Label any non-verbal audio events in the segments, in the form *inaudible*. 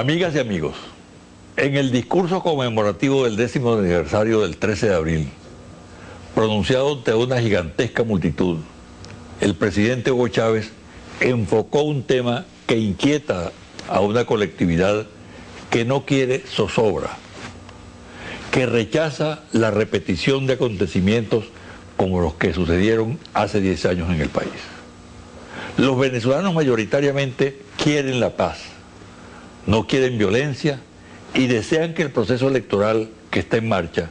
Amigas y amigos, en el discurso conmemorativo del décimo aniversario del 13 de abril, pronunciado ante una gigantesca multitud, el presidente Hugo Chávez enfocó un tema que inquieta a una colectividad que no quiere zozobra, que rechaza la repetición de acontecimientos como los que sucedieron hace 10 años en el país. Los venezolanos mayoritariamente quieren la paz, no quieren violencia y desean que el proceso electoral que está en marcha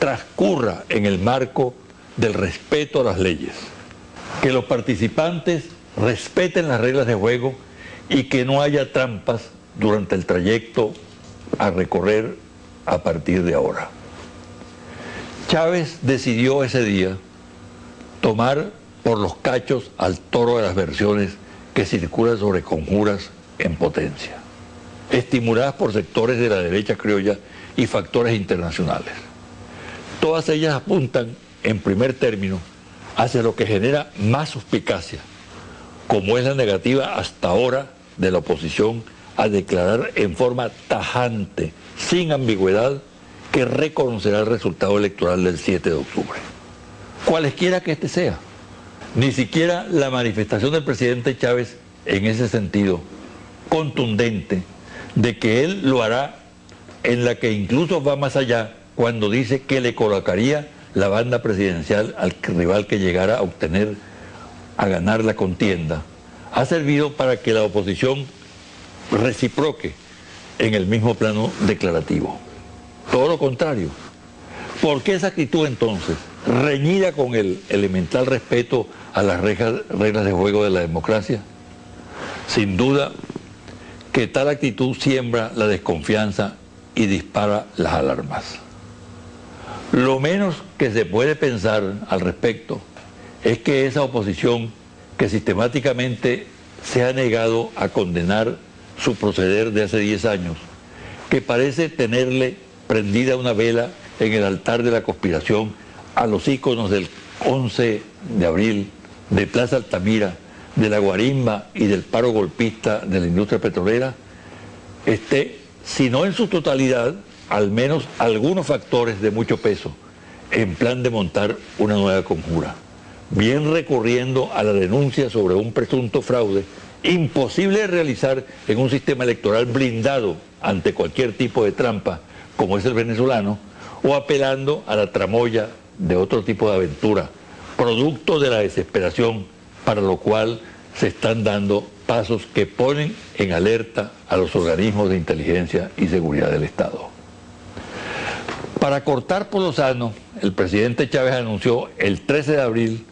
transcurra en el marco del respeto a las leyes, que los participantes respeten las reglas de juego y que no haya trampas durante el trayecto a recorrer a partir de ahora. Chávez decidió ese día tomar por los cachos al toro de las versiones que circulan sobre conjuras en potencia estimuladas por sectores de la derecha criolla y factores internacionales. Todas ellas apuntan, en primer término, hacia lo que genera más suspicacia, como es la negativa hasta ahora de la oposición a declarar en forma tajante, sin ambigüedad, que reconocerá el resultado electoral del 7 de octubre. Cualesquiera que este sea. Ni siquiera la manifestación del presidente Chávez en ese sentido, contundente, de que él lo hará en la que incluso va más allá cuando dice que le colocaría la banda presidencial al rival que llegara a obtener, a ganar la contienda, ha servido para que la oposición reciproque en el mismo plano declarativo. Todo lo contrario. ¿Por qué esa actitud entonces, reñida con el elemental respeto a las reglas de juego de la democracia? Sin duda que tal actitud siembra la desconfianza y dispara las alarmas. Lo menos que se puede pensar al respecto es que esa oposición que sistemáticamente se ha negado a condenar su proceder de hace 10 años, que parece tenerle prendida una vela en el altar de la conspiración a los íconos del 11 de abril de Plaza Altamira, de la guarimba y del paro golpista de la industria petrolera esté, si no en su totalidad, al menos algunos factores de mucho peso en plan de montar una nueva conjura, bien recurriendo a la denuncia sobre un presunto fraude imposible de realizar en un sistema electoral blindado ante cualquier tipo de trampa como es el venezolano, o apelando a la tramoya de otro tipo de aventura, producto de la desesperación para lo cual se están dando pasos que ponen en alerta a los organismos de inteligencia y seguridad del Estado. Para cortar por lo sano, el presidente Chávez anunció el 13 de abril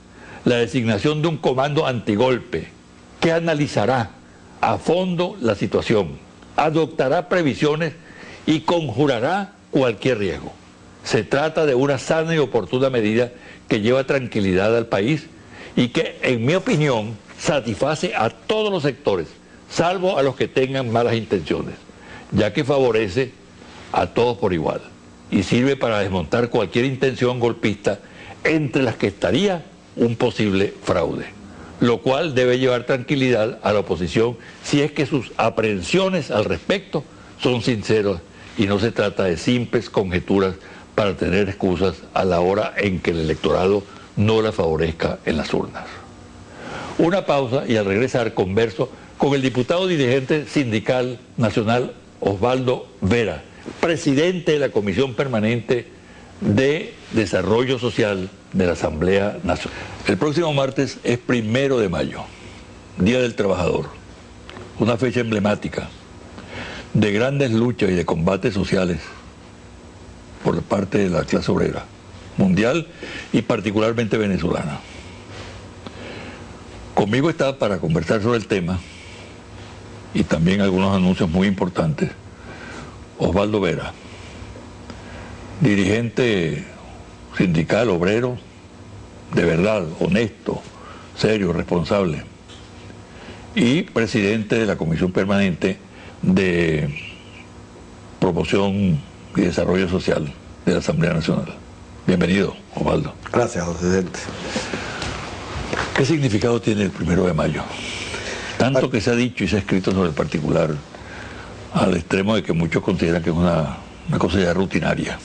la designación de un comando antigolpe que analizará a fondo la situación, adoptará previsiones y conjurará cualquier riesgo. Se trata de una sana y oportuna medida que lleva tranquilidad al país y que, en mi opinión, satisface a todos los sectores, salvo a los que tengan malas intenciones, ya que favorece a todos por igual y sirve para desmontar cualquier intención golpista entre las que estaría un posible fraude, lo cual debe llevar tranquilidad a la oposición si es que sus aprehensiones al respecto son sinceras y no se trata de simples conjeturas para tener excusas a la hora en que el electorado no la favorezca en las urnas. Una pausa y al regresar converso con el diputado dirigente sindical nacional Osvaldo Vera, presidente de la Comisión Permanente de Desarrollo Social de la Asamblea Nacional. El próximo martes es primero de mayo, Día del Trabajador, una fecha emblemática de grandes luchas y de combates sociales por parte de la clase obrera mundial y particularmente venezolana. Conmigo está para conversar sobre el tema y también algunos anuncios muy importantes. Osvaldo Vera, dirigente sindical, obrero, de verdad, honesto, serio, responsable, y presidente de la Comisión Permanente de Promoción y Desarrollo Social de la Asamblea Nacional. Bienvenido, Osvaldo. Gracias, presidente. ¿Qué significado tiene el primero de mayo? Tanto que se ha dicho y se ha escrito sobre el particular, al extremo de que muchos consideran que es una, una cosa ya rutinaria.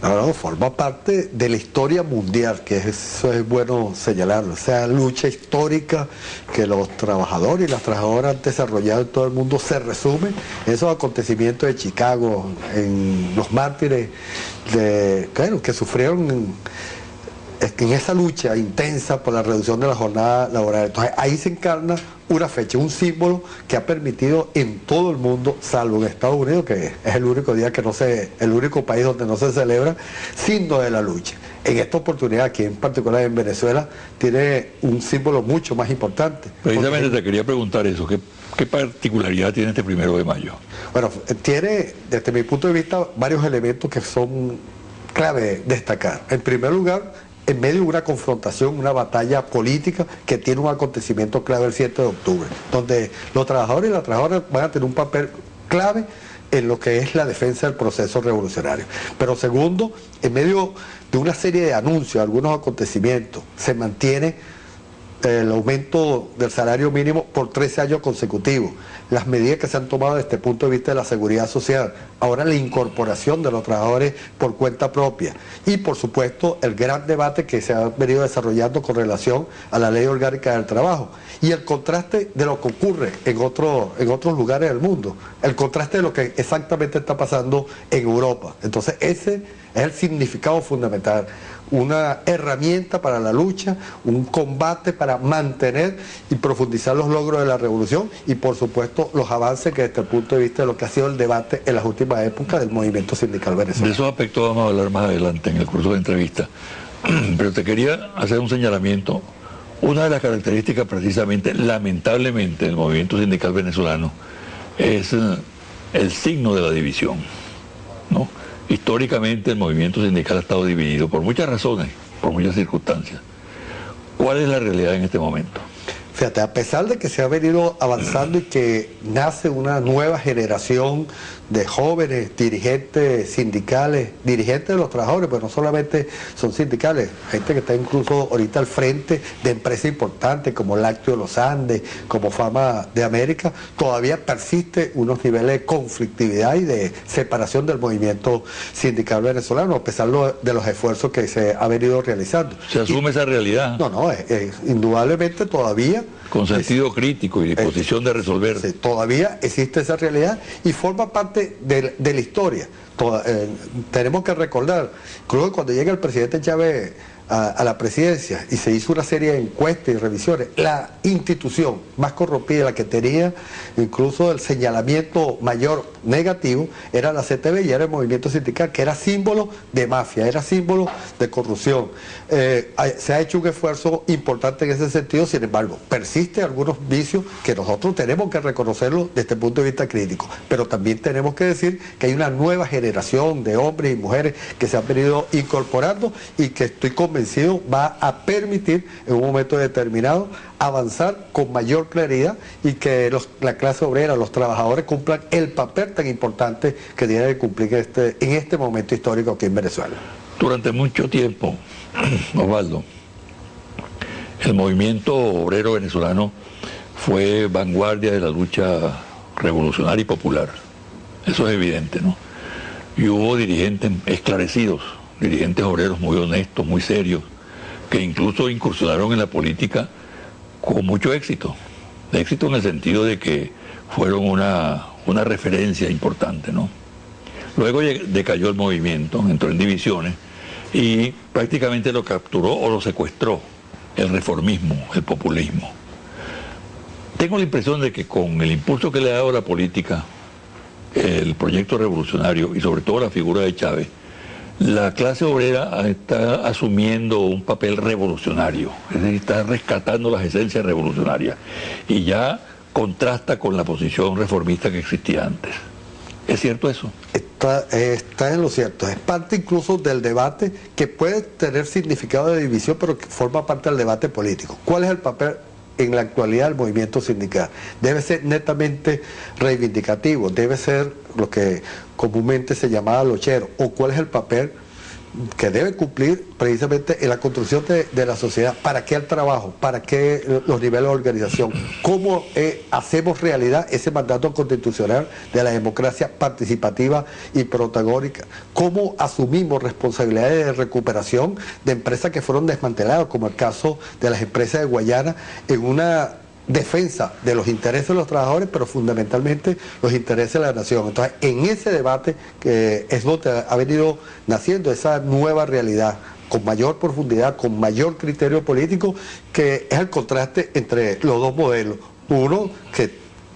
No, forma parte de la historia mundial, que eso es bueno señalarlo. O sea, lucha histórica que los trabajadores y las trabajadoras han desarrollado en todo el mundo se resume en esos acontecimientos de Chicago, en los mártires de, claro, que sufrieron en, esa lucha intensa por la reducción de la jornada laboral. Entonces ahí se encarna una fecha, un símbolo que ha permitido en todo el mundo, salvo en Estados Unidos, que es el único día que no se, el único país donde no se celebra, signo de la lucha. En esta oportunidad, aquí en particular en Venezuela, tiene un símbolo mucho más importante. Precisamente te quería preguntar eso, ¿qué, ¿qué particularidad tiene este primero de mayo? Bueno, tiene, desde mi punto de vista, varios elementos que son clave destacar. En primer lugar, en medio de una confrontación, una batalla política que tiene un acontecimiento clave el 7 de octubre, donde los trabajadores y las trabajadoras van a tener un papel clave en lo que es la defensa del proceso revolucionario. Pero segundo, en medio de una serie de anuncios, algunos acontecimientos, se mantiene el aumento del salario mínimo por 13 años consecutivos, las medidas que se han tomado desde el punto de vista de la seguridad social, ahora la incorporación de los trabajadores por cuenta propia. Y por supuesto el gran debate que se ha venido desarrollando con relación a la ley orgánica del trabajo. Y el contraste de lo que ocurre en, otro, en otros lugares del mundo, el contraste de lo que exactamente está pasando en Europa. Entonces ese es el significado fundamental una herramienta para la lucha, un combate para mantener y profundizar los logros de la revolución y por supuesto los avances que desde el punto de vista de lo que ha sido el debate en las últimas épocas del movimiento sindical venezolano. De esos aspectos vamos a hablar más adelante en el curso de entrevista. *clears throat* Pero te quería hacer un señalamiento. Una de las características precisamente, lamentablemente, del movimiento sindical venezolano es eh, el signo de la división. ¿no? Históricamente el movimiento sindical ha estado dividido por muchas razones, por muchas circunstancias. ¿Cuál es la realidad en este momento? Fíjate, a pesar de que se ha venido avanzando y que nace una nueva generación de jóvenes dirigentes sindicales, dirigentes de los trabajadores, pero no solamente son sindicales, gente que está incluso ahorita al frente de empresas importantes como Lácteo de los Andes, como Fama de América, todavía persiste unos niveles de conflictividad y de separación del movimiento sindical venezolano, a pesar de los esfuerzos que se ha venido realizando. ¿Se asume esa realidad? No, no, indudablemente todavía con sentido crítico y disposición de resolver. todavía existe esa realidad y forma parte de, la historia. Eh, tenemos que recordar, creo que cuando llega el presidente Chávez a, la presidencia y se hizo una serie de encuestas y revisiones, la institución más corrompida, la que tenía incluso el señalamiento mayor negativo, era la CTV y era el movimiento sindical, que era símbolo de mafia, era símbolo de corrupción. Eh, se ha hecho un esfuerzo importante en ese sentido, sin embargo, persisten algunos vicios que nosotros tenemos que reconocerlo desde el punto de vista crítico, pero también tenemos que decir que hay una nueva generación de hombres y mujeres que se han venido incorporando y que estoy convencido va a permitir en un momento determinado avanzar con mayor claridad y que la clase obrera, los trabajadores cumplan el papel tan importante que tiene que cumplir este, en este momento histórico aquí en Venezuela. Durante mucho tiempo, *clears throat* Osvaldo, el movimiento obrero venezolano fue vanguardia de la lucha revolucionaria y popular. Eso es evidente, ¿no? Y hubo dirigentes esclarecidos dirigentes obreros muy honestos, muy serios, que incluso incursionaron en la política con mucho éxito. Éxito en el sentido de que fueron una, una referencia importante, ¿no? Luego decayó el movimiento, entró en divisiones y prácticamente lo capturó o lo secuestró el reformismo, el populismo. Tengo la impresión de que con el impulso que le ha dado la política, el proyecto revolucionario y sobre todo la figura de Chávez, la clase obrera está asumiendo un papel revolucionario, es decir, está rescatando las esencias revolucionarias y ya contrasta con la posición reformista que existía antes. ¿Es cierto eso? Está, en lo cierto. Es parte incluso del debate que puede tener significado de división, pero que forma parte del debate político. ¿Cuál es el papel en la actualidad del movimiento sindical? Debe ser netamente reivindicativo, debe ser lo que comúnmente se llamaba lochero, o cuál es el papel que debe cumplir precisamente en la construcción de, la sociedad. ¿Para qué el trabajo? ¿Para qué los niveles de organización? ¿Cómo eh, hacemos realidad ese mandato constitucional de la democracia participativa y protagónica? ¿Cómo asumimos responsabilidades de recuperación de empresas que fueron desmanteladas, como el caso de las empresas de Guayana, en una defensa de los intereses de los trabajadores, pero fundamentalmente los intereses de la nación. Entonces, en ese debate que es donde ha venido naciendo esa nueva realidad con mayor profundidad, con mayor criterio político, que es el contraste entre los dos modelos. Uno que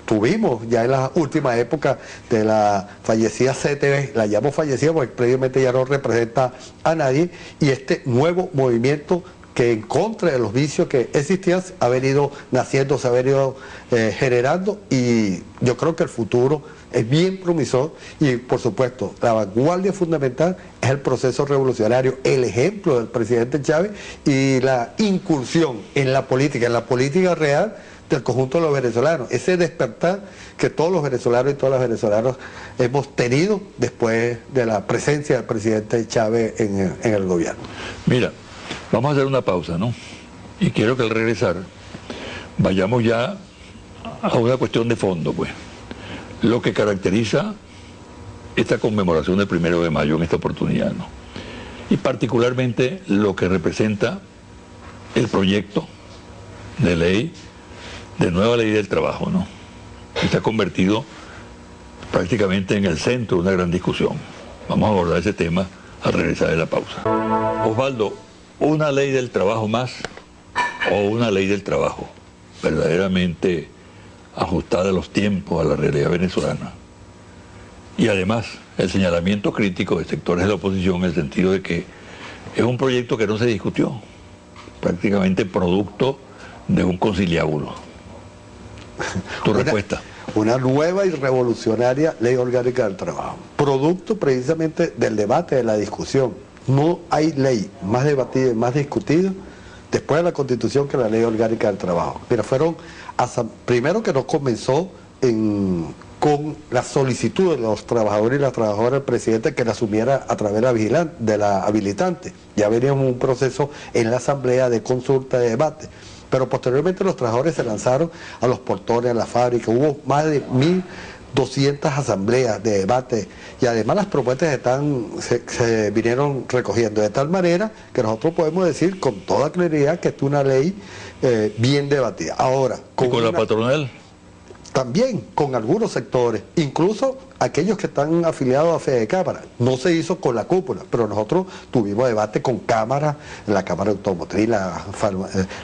tuvimos ya en la última época de la fallecida CTV, la llamo fallecida porque previamente ya no representa a nadie, y este nuevo movimiento que en contra de los vicios que existían ha venido naciendo, se ha venido eh, generando y yo creo que el futuro es bien promisor y por supuesto la vanguardia fundamental es el proceso revolucionario, el ejemplo del presidente Chávez y la incursión en la política, en la política real del conjunto de los venezolanos, ese despertar que todos los venezolanos y todas las venezolanas hemos tenido después de la presencia del presidente Chávez en, en el gobierno. Mira, Vamos a hacer una pausa, ¿no? Y quiero que al regresar vayamos ya a una cuestión de fondo, pues. Lo que caracteriza esta conmemoración del primero de mayo en esta oportunidad, ¿no? Y particularmente lo que representa el proyecto de ley, de nueva ley del trabajo, ¿no? Que se ha convertido prácticamente en el centro de una gran discusión. Vamos a abordar ese tema al regresar de la pausa. Osvaldo, una ley del trabajo más o una ley del trabajo verdaderamente ajustada a los tiempos, a la realidad venezolana. Y además el señalamiento crítico de sectores de la oposición en el sentido de que es un proyecto que no se discutió, prácticamente producto de un conciliábulo. Tu respuesta. Una nueva y revolucionaria ley orgánica del trabajo, producto precisamente del debate, de la discusión no hay ley más debatida más discutida después de la Constitución que la Ley Orgánica del Trabajo. Mira, fueron, primero que no comenzó con la solicitud de los trabajadores y las trabajadoras del presidente que la asumiera a través de la, la habilitante. Ya veníamos un proceso en la asamblea de consulta, de debate. Pero posteriormente los trabajadores se lanzaron a los portones, a la fábrica. Hubo más de mil 200 asambleas de debate y además las propuestas están, se, vinieron recogiendo de tal manera que nosotros podemos decir con toda claridad que es una ley eh, bien debatida. Ahora, con, ¿Y con la patronal? También con algunos sectores, incluso aquellos que están afiliados a Fede Cámara. No se hizo con la cúpula, pero nosotros tuvimos debate con cámaras, la Cámara Automotriz, la,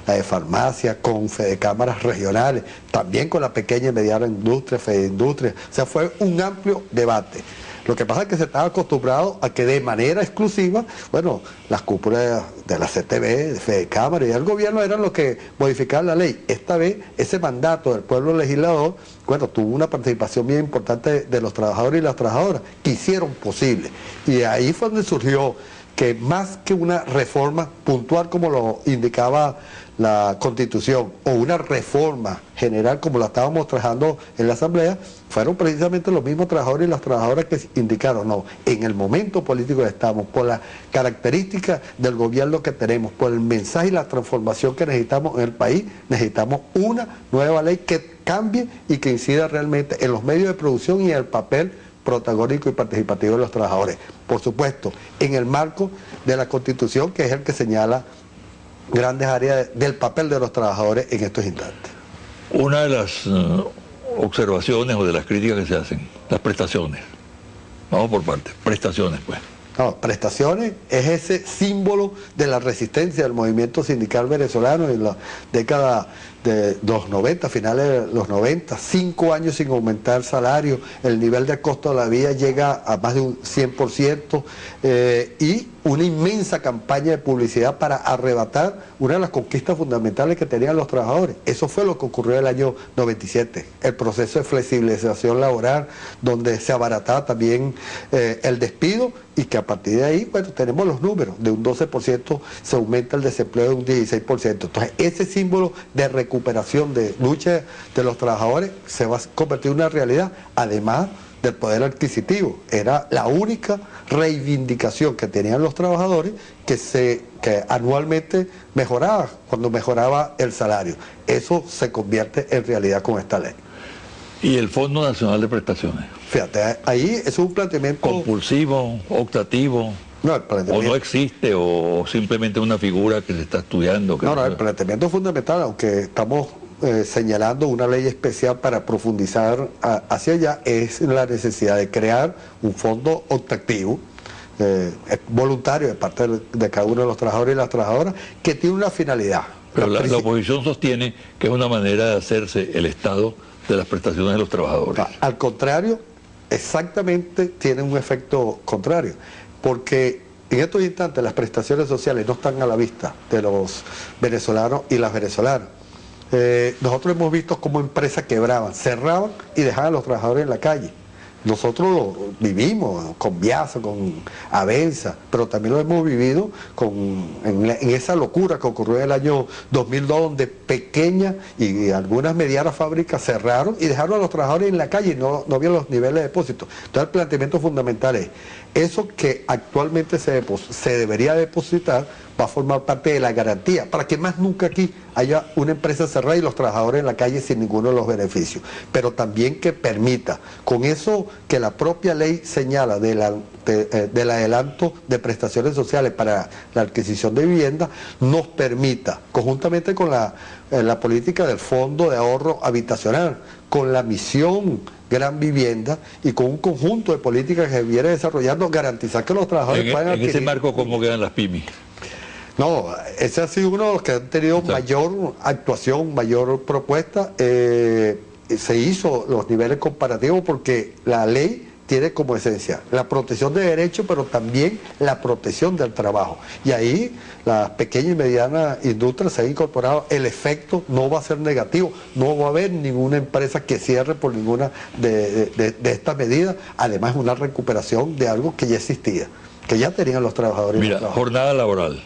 eh, de farmacia, con Fede Cámaras regionales, también con la pequeña y mediana industria, Fede Industria. O sea, fue un amplio debate. Lo que pasa es que se estaba acostumbrado a que de manera exclusiva, bueno, las cúpulas de la CTV, de Fede Cámara y del gobierno eran los que modificaban la ley. Esta vez, ese mandato del pueblo legislador, bueno, tuvo una participación bien importante de los trabajadores y las trabajadoras, que hicieron posible. Y ahí fue donde surgió que más que una reforma puntual como lo indicaba la constitución o una reforma general como la estábamos trabajando en la asamblea, fueron precisamente los mismos trabajadores y las trabajadoras que indicaron, no, en el momento político que estamos, por las características del gobierno que tenemos, por el mensaje y la transformación que necesitamos en el país, necesitamos una nueva ley que cambie y que incida realmente en los medios de producción y en el papel protagónico y participativo de los trabajadores. Por supuesto, en el marco de la Constitución, que es el que señala grandes áreas del papel de los trabajadores en estos instantes. Una de las eh, observaciones o de las críticas que se hacen, las prestaciones. Vamos por partes, prestaciones pues. No, prestaciones es ese símbolo de la resistencia del movimiento sindical venezolano en la década de los 90, finales de los 90, cinco años sin aumentar salario, el nivel de costo de la vida llega a más de un 100% eh, y una inmensa campaña de publicidad para arrebatar una de las conquistas fundamentales que tenían los trabajadores. Eso fue lo que ocurrió en el año 97, el proceso de flexibilización laboral, donde se abarataba también eh, el despido y que a partir de ahí, bueno, tenemos los números, de un 12% se aumenta el desempleo de un 16%. Entonces, ese símbolo de recuperación, de lucha de los trabajadores, se va a convertir en una realidad, además del poder adquisitivo. Era la única reivindicación que tenían los trabajadores que, se, que anualmente mejoraba cuando mejoraba el salario. Eso se convierte en realidad con esta ley. ¿Y el Fondo Nacional de Prestaciones? Fíjate, ahí es un planteamiento... Compulsivo, optativo. No, O no existe, o simplemente una figura que se está estudiando. no, no, el planteamiento fundamental, aunque estamos eh, señalando una ley especial para profundizar hacia allá es la necesidad de crear un fondo optativo eh, voluntario de parte de, cada uno de los trabajadores y las trabajadoras que tiene una finalidad. Pero la, oposición sostiene que es una manera de hacerse el Estado de las prestaciones de los trabajadores. Al contrario, exactamente tiene un efecto contrario, porque en estos instantes las prestaciones sociales no están a la vista de los venezolanos y las venezolanas. Eh, nosotros hemos visto cómo empresas quebraban, cerraban y dejaban a los trabajadores en la calle. Nosotros lo vivimos con Viaza, con Avenza, pero también lo hemos vivido con, en, esa locura que ocurrió en el año 2002, donde pequeñas y algunas medianas fábricas cerraron y dejaron a los trabajadores en la calle y no, no había los niveles de depósito. Entonces el planteamiento fundamental es, eso que actualmente se, se debería depositar va a formar parte de la garantía, para que más nunca aquí haya una empresa cerrada y los trabajadores en la calle sin ninguno de los beneficios, pero también que permita, con eso que la propia ley señala eh, del adelanto de prestaciones sociales para la adquisición de vivienda, nos permita, conjuntamente con la, eh, la política del Fondo de Ahorro Habitacional, con la misión gran vivienda y con un conjunto de políticas que viene desarrollando, garantizar que los trabajadores en, puedan En ese marco, ¿cómo quedan las pymes? No, ese ha sido uno de los que han tenido mayor actuación, mayor propuesta. Eh, se hizo los niveles comparativos porque la ley tiene como esencia la protección de derechos, pero también la protección del trabajo. Y ahí las pequeñas y medianas industrias se han incorporado, el efecto no va a ser negativo, no va a haber ninguna empresa que cierre por ninguna de, estas medidas, además una recuperación de algo que ya existía, que ya tenían los trabajadores. Mira, jornada laboral.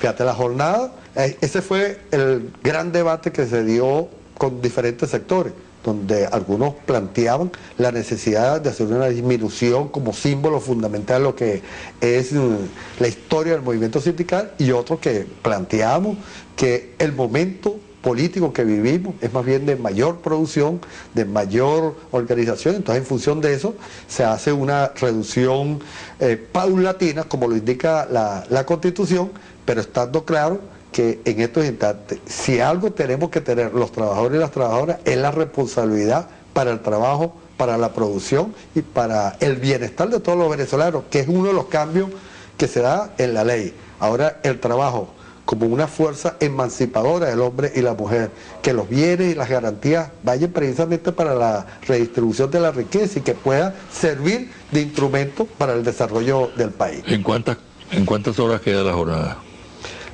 Fíjate, la jornada, eh, ese fue el gran debate que se dio con diferentes sectores, donde algunos planteaban la necesidad de hacer una disminución como símbolo fundamental de lo que es mm, la historia del movimiento sindical y otros que planteamos que el momento político que vivimos es más bien de mayor producción, de mayor organización, entonces en función de eso se hace una reducción eh, paulatina, como lo indica la, la Constitución, pero estando claro que en estos instantes, si algo tenemos que tener los trabajadores y las trabajadoras, es la responsabilidad para el trabajo, para la producción y para el bienestar de todos los venezolanos, que es uno de los cambios que se da en la ley. Ahora el trabajo como una fuerza emancipadora del hombre y la mujer, que los bienes y las garantías vayan precisamente para la redistribución de la riqueza y que pueda servir de instrumento para el desarrollo del país. ¿En cuántas, en cuántas horas queda la jornada?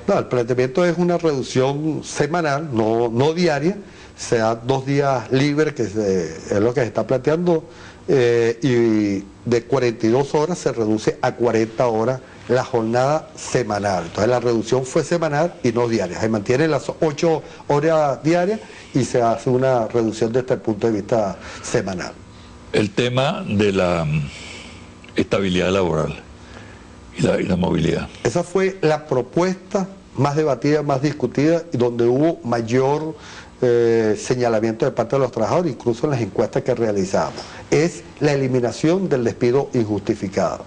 No, el planteamiento es una reducción semanal, no, no diaria, sea dos días libres, que es lo que se está planteando, eh, y de 42 horas se reduce a 40 horas la jornada semanal. Entonces la reducción fue semanal y no diaria. Se mantienen las 8 horas diarias y se hace una reducción desde el punto de vista semanal. El tema de la mm, estabilidad laboral y la, movilidad. Esa fue la propuesta más debatida, más discutida y donde hubo mayor eh, señalamiento de parte de los trabajadores, incluso en las encuestas que realizamos. Es la eliminación del despido injustificado.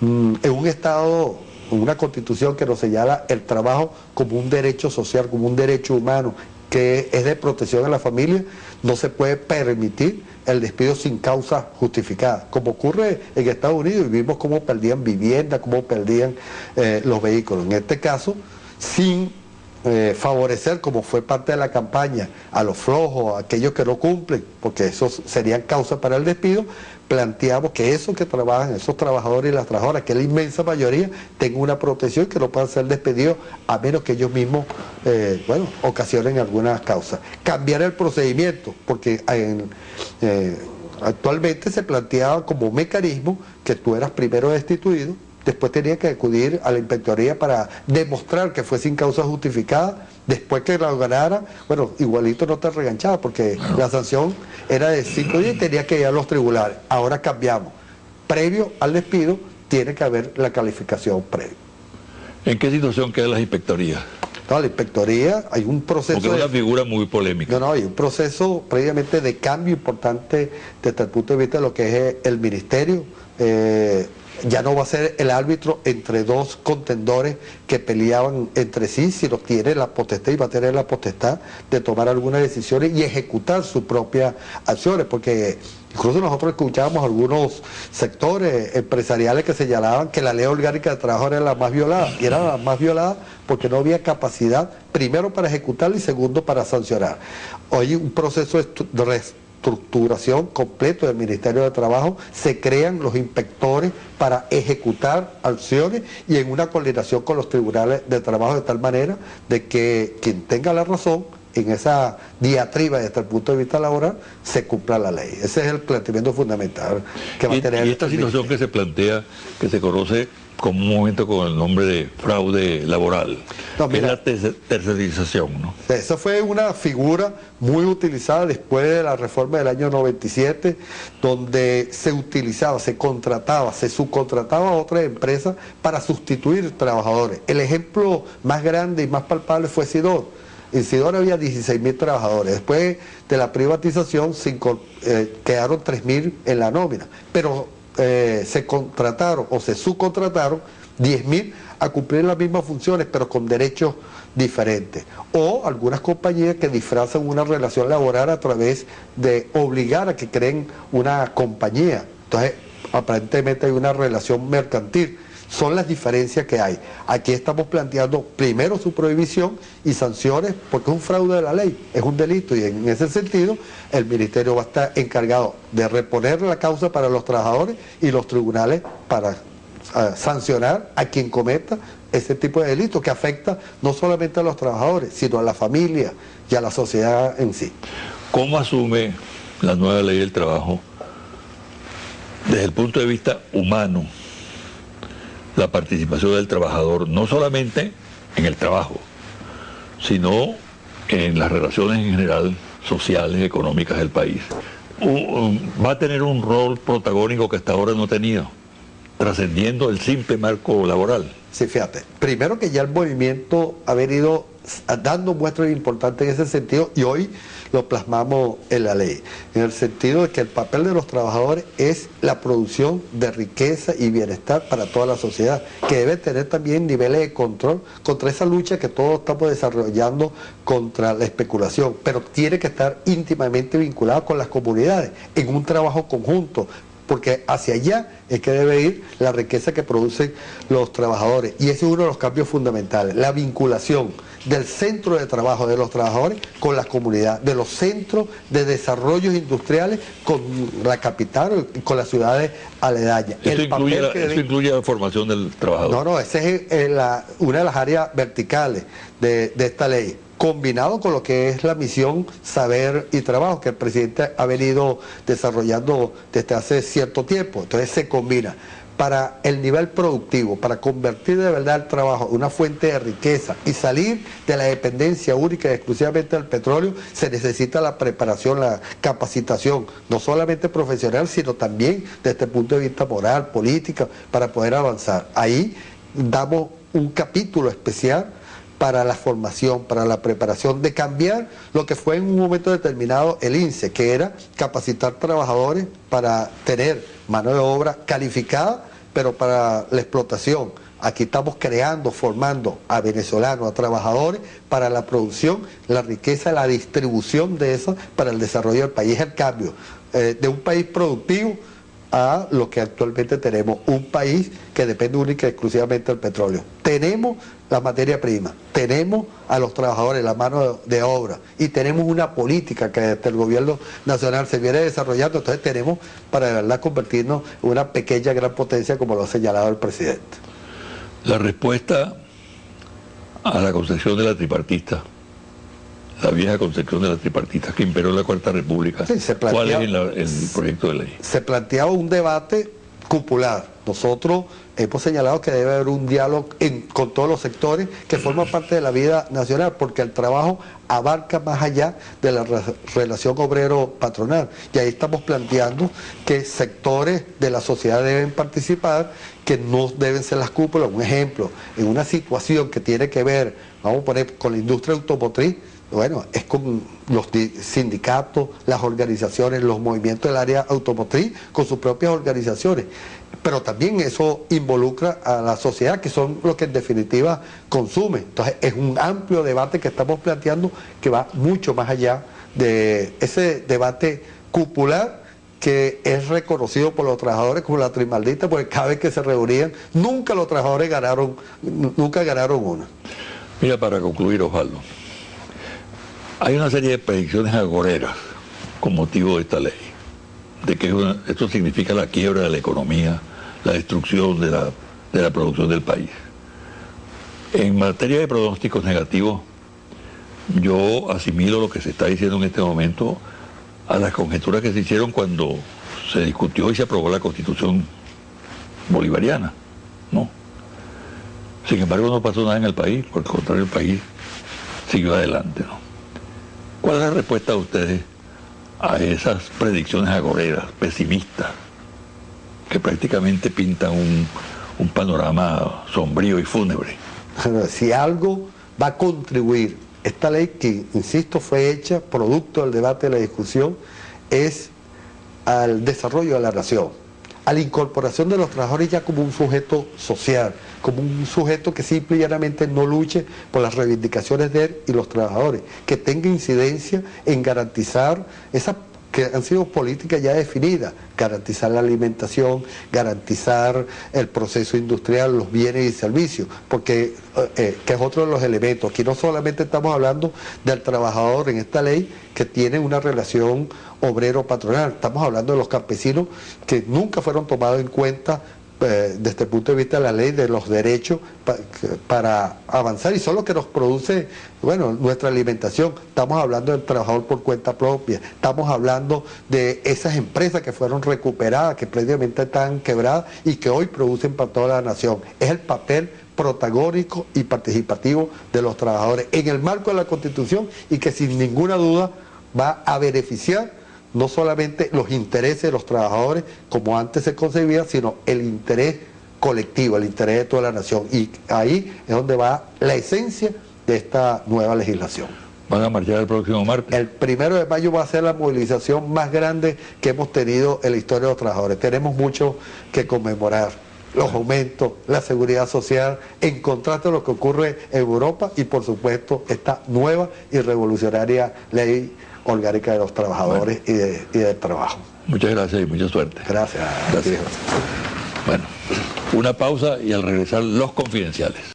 Mm, en un Estado, una constitución que nos señala el trabajo como un derecho social, como un derecho humano, que es de protección a la familia, no se puede permitir el despido sin causa justificada, como ocurre en Estados Unidos, y vimos cómo perdían vivienda, cómo perdían eh, los vehículos. En este caso, sin eh, favorecer, como fue parte de la campaña, a los flojos, a aquellos que no cumplen, porque esos serían causas para el despido, planteamos que esos que trabajan, esos trabajadores y las trabajadoras, que la inmensa mayoría, tengan una protección que no puedan ser despedidos a menos que ellos mismos, eh, bueno, ocasionen algunas causas. Cambiar el procedimiento, porque eh, actualmente se planteaba como mecanismo que tú eras primero destituido, después tenía que acudir a la inspectoría para demostrar que fue sin causa justificada, Después que la ganara, bueno, igualito no te reganchaba porque la sanción era de cinco días y tenía que ir a los tribunales. Ahora cambiamos. Previo al despido tiene que haber la calificación previa. ¿En qué situación quedan las inspectorías? No, la inspectoría, hay un proceso... Porque es una figura muy polémica. No, no, hay un proceso previamente de cambio importante desde el punto de vista de lo que es el ministerio. Eh, ya no va a ser el árbitro entre dos contendores que peleaban entre sí, sino tiene la potestad y va a tener la potestad de tomar algunas decisiones y ejecutar sus propias acciones, porque incluso nosotros escuchábamos algunos sectores empresariales que señalaban que la ley orgánica de trabajo era la más violada, y era la más violada porque no había capacidad, primero para ejecutarla y segundo para sancionar. Hoy un proceso de estructuración completo del Ministerio de Trabajo, se crean los inspectores para ejecutar acciones y en una coordinación con los tribunales de trabajo de tal manera de que quien tenga la razón en esa diatriba desde el punto de vista laboral se cumpla la ley. Ese es el planteamiento fundamental que va a tener. Y esta situación que se plantea, que se conoce como un momento con el nombre de fraude laboral. es la tercerización, ¿no? Esa fue una figura muy utilizada después de la reforma del año 97, donde se utilizaba, se contrataba, se subcontrataba a otras empresas para sustituir trabajadores. El ejemplo más grande y más palpable fue Sidor. En Sidor había 16 mil trabajadores. Después de la privatización eh, quedaron 3 mil en la nómina. Pero eh, se contrataron o se subcontrataron 10.000 a cumplir las mismas funciones, pero con derechos diferentes. O algunas compañías que disfrazan una relación laboral a través de obligar a que creen una compañía. Entonces, aparentemente hay una relación mercantil son las diferencias que hay. Aquí estamos planteando primero su prohibición y sanciones porque es un fraude de la ley, es un delito y en ese sentido el Ministerio va a estar encargado de reponer la causa para los trabajadores y los tribunales para ah, sancionar a quien cometa ese tipo de delito que afecta no solamente a los trabajadores, sino a la familia y a la sociedad en sí. ¿Cómo asume la nueva ley del trabajo desde el punto de vista humano? La participación del trabajador, no solamente en el trabajo, sino en las relaciones en general sociales, económicas del país. Va a tener un rol protagónico que hasta ahora no ha tenido, trascendiendo el simple marco laboral. Sí, fíjate, primero que ya el movimiento ha venido dando muestras importantes en ese sentido y hoy lo plasmamos en la ley, en el sentido de que el papel de los trabajadores es la producción de riqueza y bienestar para toda la sociedad, que debe tener también niveles de control contra esa lucha que todos estamos desarrollando contra la especulación, pero tiene que estar íntimamente vinculado con las comunidades, en un trabajo conjunto, porque hacia allá es que debe ir la riqueza que producen los trabajadores. Y ese es uno de los cambios fundamentales, la vinculación del centro de trabajo de los trabajadores con la comunidad, de los centros de desarrollos industriales con la capital y con las ciudades aledañas. Eso, incluye, la, incluye la formación del trabajador. No, no, esa es una de las áreas verticales de, de esta ley combinado con lo que es la misión saber y trabajo que el presidente ha venido desarrollando desde hace cierto tiempo. Entonces se combina para el nivel productivo, para convertir de verdad el trabajo en una fuente de riqueza y salir de la dependencia única y exclusivamente del petróleo, se necesita la preparación, la capacitación, no solamente profesional, sino también desde el punto de vista moral, política, para poder avanzar. Ahí damos un capítulo especial para la formación, para la preparación, de cambiar lo que fue en un momento determinado el INSE, que era capacitar trabajadores para tener mano de obra calificada pero para la explotación. Aquí estamos creando, formando a venezolanos, a trabajadores para la producción, la riqueza, la distribución de eso para el desarrollo del país, el cambio eh, de un país productivo a lo que actualmente tenemos, un país que depende única y exclusivamente del petróleo. Tenemos la materia prima, tenemos a los trabajadores, la mano de obra y tenemos una política que desde el gobierno nacional se viene desarrollando, entonces tenemos para de verdad convertirnos en una pequeña gran potencia como lo ha señalado el presidente. La respuesta a la concepción de la tripartista la vieja concepción de la tripartita que imperó en la Cuarta República. ¿Cuál es el proyecto de ley? Se planteaba un debate cupular, nosotros hemos señalado que debe haber un diálogo con todos los sectores que forman parte de la vida nacional, porque el trabajo abarca más allá de la relación obrero-patronal. Y ahí estamos planteando que sectores de la sociedad deben participar, que no deben ser las cúpulas. Un ejemplo, en una situación que tiene que ver, vamos a poner, con la industria automotriz, bueno, es con los sindicatos, las organizaciones, los movimientos del área automotriz, con sus propias organizaciones. Pero también eso involucra a la sociedad, que son los que en definitiva consumen. Entonces es un amplio debate que estamos planteando que va mucho más allá de ese debate cupular que es reconocido por los trabajadores como la trimaldita, porque cada vez que se reunían, nunca los trabajadores ganaron, nunca ganaron una. Mira, para concluir, Osvaldo, hay una serie de predicciones agoreras con motivo de esta ley, de que esto significa la quiebra de la economía, la destrucción de la, de la producción del país. En materia de pronósticos negativos, yo asimilo lo que se está diciendo en este momento a las conjeturas que se hicieron cuando se discutió y se aprobó la constitución bolivariana, ¿no? Sin embargo no pasó nada en el país, por el contrario el país siguió adelante, ¿no? ¿Cuál es la respuesta de ustedes a esas predicciones agoreras, pesimistas, que prácticamente pintan un, panorama sombrío y fúnebre? si algo va a contribuir, esta ley que, insisto, fue hecha producto del debate, de la discusión, es al desarrollo de la nación a la incorporación de los trabajadores ya como un sujeto social, como un sujeto que simple y llanamente no luche por las reivindicaciones de él y los trabajadores, que tenga incidencia en garantizar esas que han sido políticas ya definidas, garantizar la alimentación, garantizar el proceso industrial, los bienes y servicios, porque eh, eh, que es otro de los elementos. Aquí no solamente estamos hablando del trabajador en esta ley que tiene una relación obrero-patronal, estamos hablando de los campesinos que nunca fueron tomados en cuenta eh, desde el punto de vista de la ley de los derechos para avanzar y son los que nos produce bueno nuestra alimentación. Estamos hablando del trabajador por cuenta propia. Estamos hablando de esas empresas que fueron recuperadas que previamente están quebradas y que hoy producen para toda la nación. Es el papel protagónico y participativo de los trabajadores en el marco de la constitución y que sin ninguna duda va a beneficiar no solamente los intereses de los trabajadores como antes se concebía, sino el interés colectivo, el interés de toda la nación. Y ahí es donde va la esencia de esta nueva legislación. ¿Van a marchar el próximo martes? El primero de mayo va a ser la movilización más grande que hemos tenido en la historia de los trabajadores. Tenemos mucho que conmemorar. Los aumentos, la seguridad social, en contraste a lo que ocurre en Europa y por supuesto esta nueva y revolucionaria ley orgánica de los trabajadores y, de, y, del trabajo. Muchas gracias y mucha suerte. Gracias. gracias. Bueno, una pausa y al regresar los confidenciales.